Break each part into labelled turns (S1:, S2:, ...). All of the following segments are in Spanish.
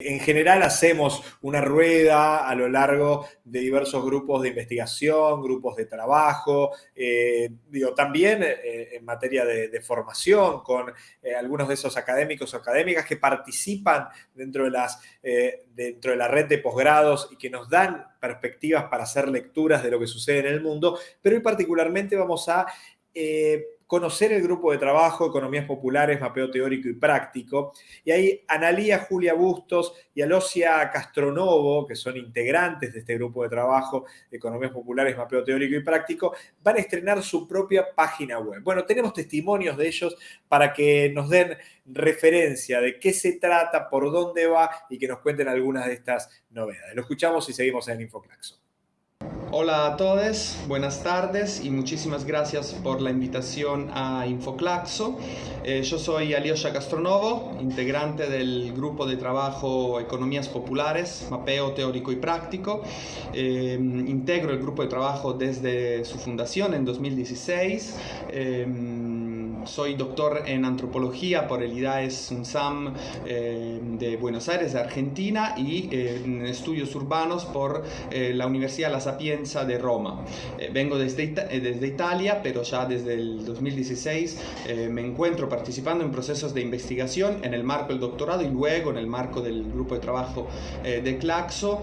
S1: En general hacemos una rueda a lo largo de diversos grupos de investigación, grupos de trabajo, eh, digo, también eh, en materia de, formación con eh, algunos de esos académicos o académicas que participan dentro de, las, dentro de la red de posgrados y que nos dan perspectivas para hacer lecturas de lo que sucede en el mundo, pero hoy particularmente vamos a conocer el grupo de trabajo Economías Populares, Mapeo Teórico y Práctico. Y ahí Analía Julia Bustos y Alosia Castronovo, que son integrantes de este grupo de trabajo Economías Populares, Mapeo Teórico y Práctico, van a estrenar su propia página web. Bueno, tenemos testimonios de ellos para que nos den referencia de qué se trata, por dónde va y que nos cuenten algunas de estas novedades. Lo escuchamos y seguimos en Infoclaxo.
S2: Hola a todos, buenas tardes y muchísimas gracias por la invitación a Infoclaxo. Eh, yo soy Aliosha Castronovo, integrante del grupo de trabajo Economías Populares, Mapeo Teórico y Práctico. Eh, integro el grupo de trabajo desde su fundación en 2016 soy doctor en antropología por el IDAES UNSAM eh, de Buenos Aires, de Argentina, y eh, en estudios urbanos por eh, la Universidad La Sapienza de Roma. vengo desde, desde, Italia, pero ya desde el 2016 me encuentro participando en procesos de investigación en el marco del doctorado y luego en el marco del grupo de trabajo de Claxo,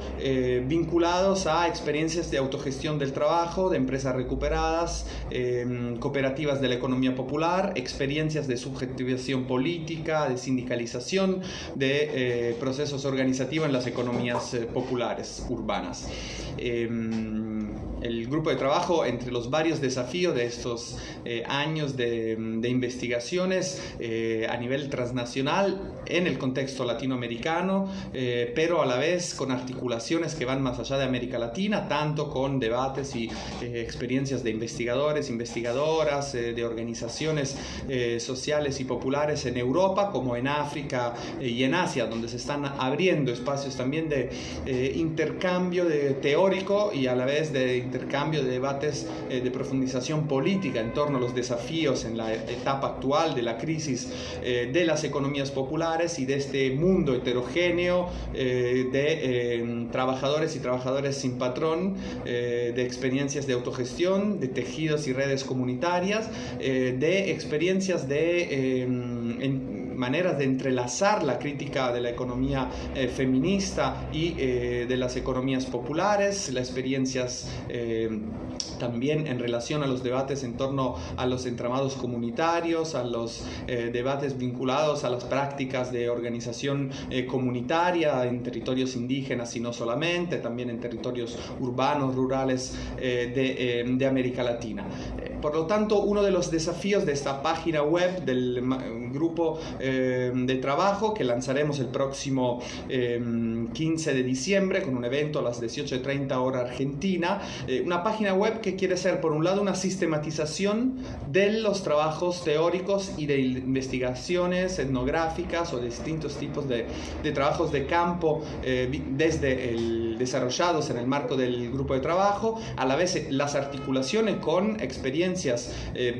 S2: vinculados a experiencias de autogestión del trabajo, de empresas recuperadas, cooperativas de la economía popular, experiencias de subjetivación política, de sindicalización, de eh, procesos organizativos en las economías eh, populares urbanas. El grupo de trabajo, entre los varios desafíos de estos eh, años de, de investigaciones a nivel transnacional en el contexto latinoamericano, pero a la vez con articulaciones que van más allá de América Latina, tanto con debates y experiencias de investigadores, investigadoras, de organizaciones eh, sociales y populares en Europa como en África eh, y en Asia, donde se están abriendo espacios también de eh, intercambio de teórico y a la vez de intercambio de debates de profundización política en torno a los desafíos en la etapa actual de la crisis de las economías populares y de este mundo heterogéneo de trabajadores y trabajadores sin patrón, de experiencias de autogestión, de tejidos y redes comunitarias, de experiencias experiencias de em, maneras de entrelazar la crítica de la economía eh, feminista y eh, de las economías populares, las experiencias em, también en relación a los debates en torno a los entramados comunitarios, a los eh, debates vinculados a las prácticas de organización comunitaria en territorios indígenas y no solamente, también en territorios urbanos, rurales de América Latina. Por lo tanto, uno de los desafíos de esta página web del grupo eh, de trabajo que lanzaremos el próximo 15 eh, de diciembre con un evento a las 18.30 hora argentina, eh, una página web que quiere ser por un lado una sistematización de los trabajos teóricos y de investigaciones etnográficas o distintos tipos de, de trabajos de campo desde el desarrollados en el marco del grupo de trabajo, a la vez las articulaciones con experiencias eh,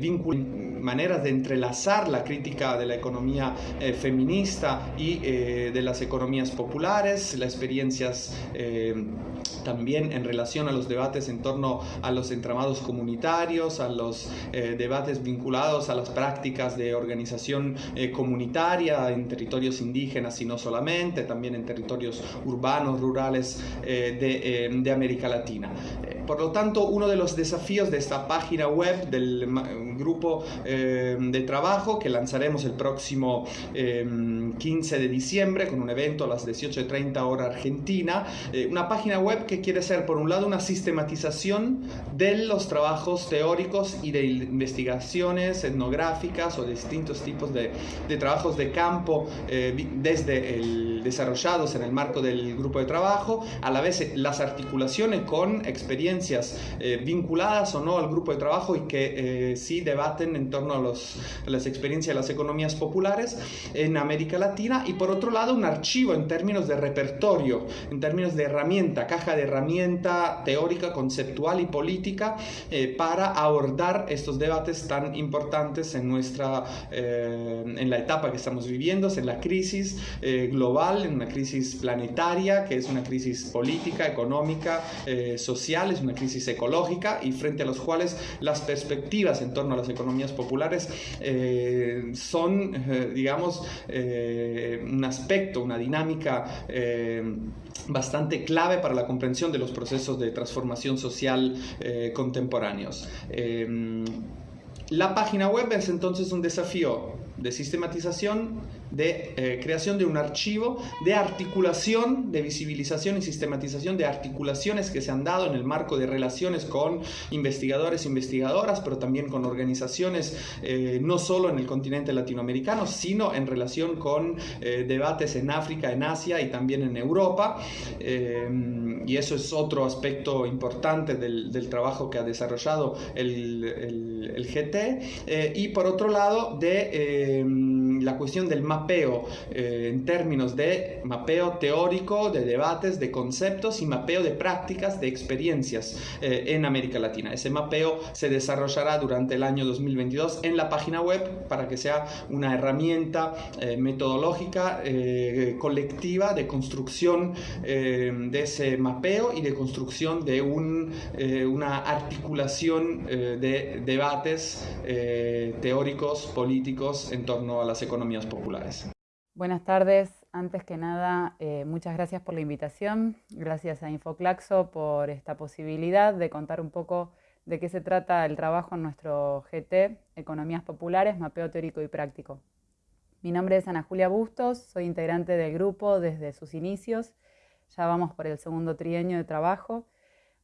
S2: maneras de entrelazar la crítica de la economía eh, feminista y eh, de las economías populares, las experiencias también en relación a los debates en torno a los entramados comunitarios, a los debates vinculados a las prácticas de organización comunitaria en territorios indígenas y no solamente, también en territorios urbanos, rurales de, de América Latina. Por lo tanto, uno de los desafíos de esta página web del grupo eh, de trabajo que lanzaremos el próximo 15 eh, de diciembre con un evento a las 18.30 hora argentina, eh, una página web que quiere ser por un lado una sistematización de los trabajos teóricos y de investigaciones etnográficas o distintos tipos de, de trabajos de campo desde el desarrollados en el marco del grupo de trabajo, a la vez las articulaciones con experiencias eh, vinculadas o no al grupo de trabajo y que eh, sí debaten en torno a, los, las experiencias de las economías populares en América Latina. Y por otro lado un archivo en términos de repertorio, en términos de herramienta, caja de herramienta teórica, conceptual y política eh, para abordar estos debates tan importantes en nuestra en la etapa que estamos viviendo, en la crisis global global, en una crisis planetaria, que es una crisis política, económica, eh, social, es una crisis ecológica y frente a los cuales las perspectivas en torno a las economías populares eh, son, eh, digamos, un aspecto, una dinámica bastante clave para la comprensión de los procesos de transformación social contemporáneos. la página web es entonces un desafío de sistematización de eh, creación de un archivo de articulación, de visibilización y sistematización de articulaciones que se han dado en el marco de relaciones con investigadores e investigadoras, pero también con organizaciones eh, no solo en el continente latinoamericano, sino en relación con eh, debates en África, en Asia y también en Europa. y eso es otro aspecto importante del, del trabajo que ha desarrollado el, el, el GT. y por otro lado, de eh, la cuestión del mapeo eh, en términos de mapeo teórico, de debates, de conceptos y mapeo de prácticas, de experiencias eh, en América Latina. Ese mapeo se desarrollará durante el año 2022 en la página web para que sea una herramienta eh, metodológica colectiva de construcción de ese mapeo y de construcción de un, una articulación de debates teóricos, políticos en torno a las economías
S3: Buenas tardes. Antes que nada, eh, muchas gracias por la invitación. Gracias a Infoclaxo por esta posibilidad de contar un poco de qué se trata el trabajo en nuestro GT, Economías Populares, Mapeo Teórico y Práctico. Mi nombre es Ana Julia Bustos, soy integrante del grupo desde sus inicios. Ya vamos por el segundo trienio de trabajo.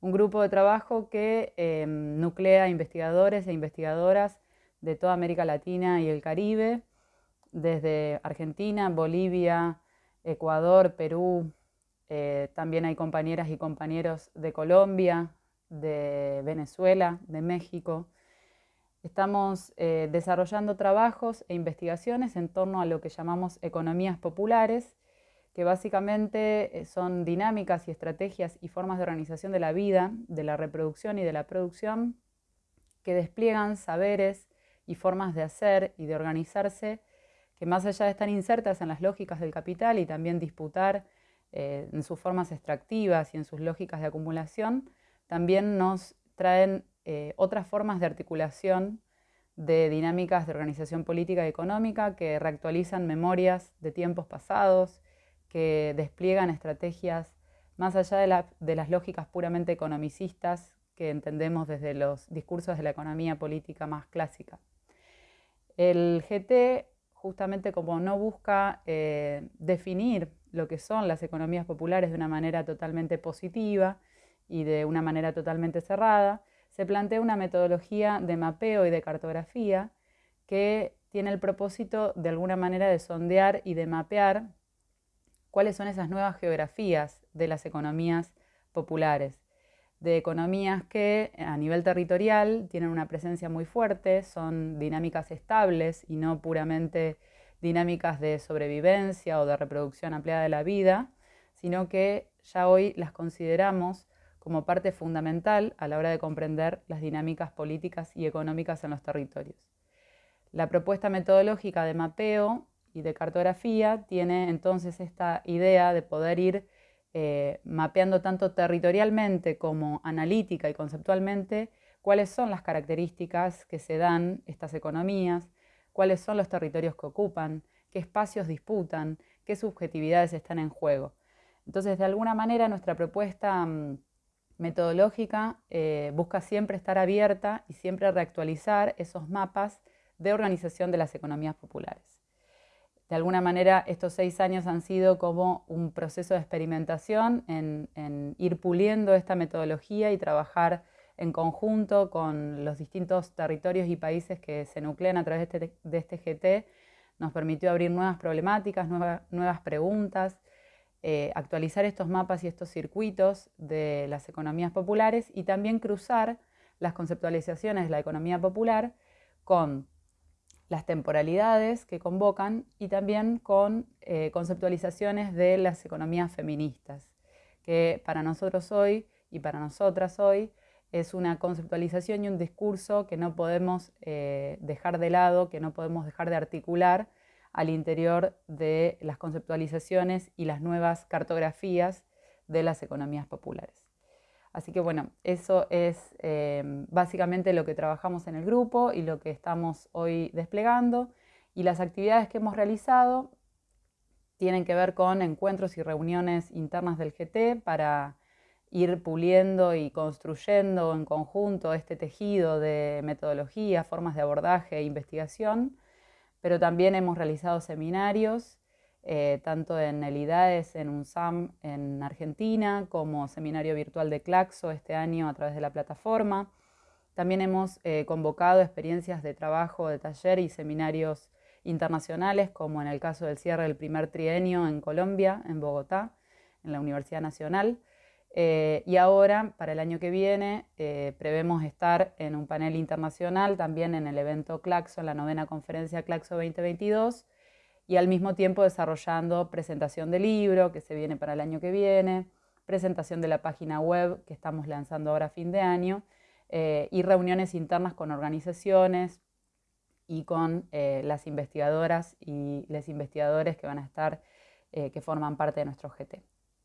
S3: Un grupo de trabajo que eh, nuclea investigadores e investigadoras de toda América Latina y el Caribe, desde Argentina, Bolivia, Ecuador, Perú, eh, también hay compañeras y compañeros de Colombia, de Venezuela, de México. Estamos eh, desarrollando trabajos e investigaciones en torno a lo que llamamos economías populares, que básicamente eh, son dinámicas y estrategias y formas de organización de la vida, de la reproducción y de la producción, que despliegan saberes y formas de hacer y de organizarse que más allá de estar insertas en las lógicas del capital y también disputar eh, en sus formas extractivas y en sus lógicas de acumulación, también nos traen eh, otras formas de articulación de dinámicas de organización política y económica que reactualizan memorias de tiempos pasados, que despliegan estrategias más allá de, de las lógicas puramente economicistas que entendemos desde los discursos de la economía política más clásica. El GT justamente como no busca eh, definir lo que son las economías populares de una manera totalmente positiva y de una manera totalmente cerrada, se plantea una metodología de mapeo y de cartografía que tiene el propósito de alguna manera de sondear y de mapear cuáles son esas nuevas geografías de las economías populares de economías que a nivel territorial tienen una presencia muy fuerte, son dinámicas estables y no puramente dinámicas de sobrevivencia o de reproducción ampliada de la vida, sino que ya hoy las consideramos como parte fundamental a la hora de comprender las dinámicas políticas y económicas en los territorios. La propuesta metodológica de mapeo y de cartografía tiene entonces esta idea de poder ir eh, mapeando tanto territorialmente como analítica y conceptualmente cuáles son las características que se dan estas economías, cuáles son los territorios que ocupan, qué espacios disputan, qué subjetividades están en juego. Entonces, de alguna manera, nuestra propuesta mm, metodológica eh, busca siempre estar abierta y siempre reactualizar esos mapas de organización de las economías populares. De alguna manera, estos seis años han sido como un proceso de experimentación en, ir puliendo esta metodología y trabajar en conjunto con los distintos territorios y países que se nuclean a través de este, GT. Este Nos permitió abrir nuevas problemáticas, nuevas preguntas, eh, actualizar estos mapas y estos circuitos de las economías populares y también cruzar las conceptualizaciones de la economía popular con las temporalidades que convocan y también con eh, conceptualizaciones de las economías feministas, que para nosotros hoy y para nosotras hoy es una conceptualización y un discurso que no podemos eh, dejar de lado, que no podemos dejar de articular al interior de las conceptualizaciones y las nuevas cartografías de las economías populares. Así que bueno, eso es eh, básicamente lo que trabajamos en el grupo y lo que estamos hoy desplegando. Y las actividades que hemos realizado tienen que ver con encuentros y reuniones internas del GT para ir puliendo y construyendo en conjunto este tejido de metodología, formas de abordaje e investigación, pero también hemos realizado seminarios, eh, tanto en el IDAES, en UNSAM en Argentina, como seminario virtual de Claxo este año a través de la plataforma. También hemos eh, convocado experiencias de trabajo, de taller y seminarios internacionales, como en el caso del cierre del primer trienio en Colombia, en Bogotá, en la Universidad Nacional. Eh, y ahora, para el año que viene, prevemos estar en un panel internacional, también en el evento Claxo, en la novena conferencia Claxo 2022, y al mismo tiempo desarrollando presentación de libro, que se viene para el año que viene, presentación de la página web, que estamos lanzando ahora a fin de año, eh, y reuniones internas con organizaciones y con las investigadoras y los investigadores que van a estar, que forman parte de nuestro GT.